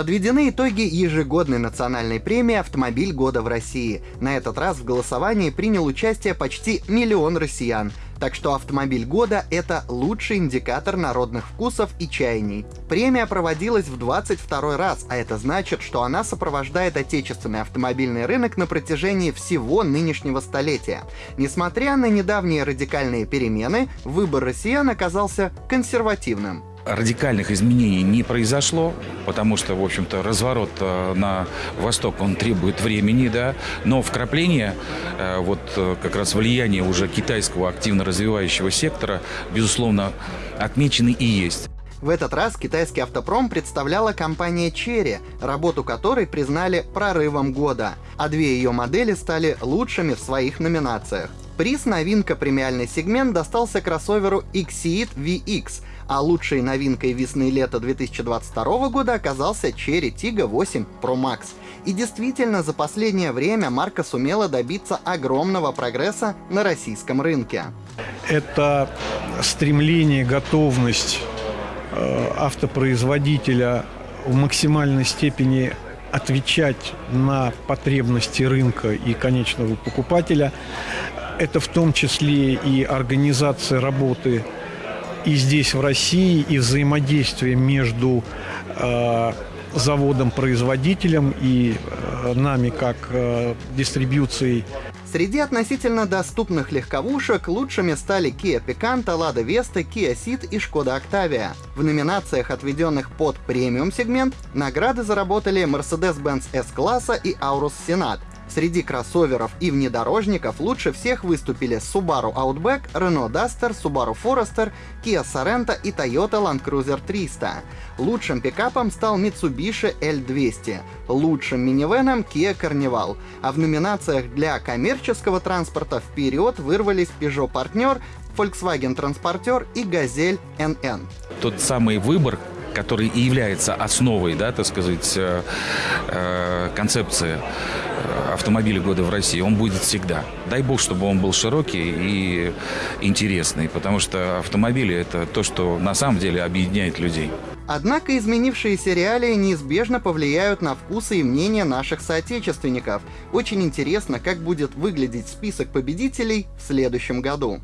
Подведены итоги ежегодной национальной премии «Автомобиль года в России». На этот раз в голосовании принял участие почти миллион россиян. Так что автомобиль года — это лучший индикатор народных вкусов и чаяний. Премия проводилась в 22 раз, а это значит, что она сопровождает отечественный автомобильный рынок на протяжении всего нынешнего столетия. Несмотря на недавние радикальные перемены, выбор россиян оказался консервативным радикальных изменений не произошло, потому что, в общем-то, разворот э, на восток, он требует времени, да, но вкрапление, э, вот э, как раз влияние уже китайского активно развивающего сектора, безусловно, отмечены и есть. В этот раз китайский автопром представляла компания Cherry, работу которой признали прорывом года, а две ее модели стали лучшими в своих номинациях. Приз «Новинка премиальный сегмент» достался кроссоверу Exceed VX, а лучшей новинкой весны-лета 2022 года оказался Cherry Tiggo 8 Pro Max. И действительно, за последнее время марка сумела добиться огромного прогресса на российском рынке. Это стремление, готовность э, автопроизводителя в максимальной степени отвечать на потребности рынка и конечного покупателя это в том числе и организация работы и здесь, в России, и взаимодействие между э, заводом-производителем и э, нами, как э, дистрибьюцией Среди относительно доступных легковушек лучшими стали Kia Picanto, Lada Vesta, Kia Ceed и Skoda Octavia. В номинациях, отведенных под премиум-сегмент, награды заработали Mercedes-Benz S-класса и Aurus Senat. Среди кроссоверов и внедорожников лучше всех выступили Subaru Outback, Renault Duster, Subaru Forester, Kia Sorento и Toyota Land Cruiser 300. Лучшим пикапом стал Mitsubishi L200, лучшим минивеном Kia Carnival, а в номинациях для коммерческого транспорта вперед вырвались Peugeot Partner, Volkswagen Transporter и Gazelle NN. Тот самый выбор, который и является основой, да, так сказать, э, э, концепции э, автомобиля года в России, он будет всегда. Дай бог, чтобы он был широкий и интересный, потому что автомобили – это то, что на самом деле объединяет людей. Однако изменившиеся реалии неизбежно повлияют на вкусы и мнения наших соотечественников. Очень интересно, как будет выглядеть список победителей в следующем году.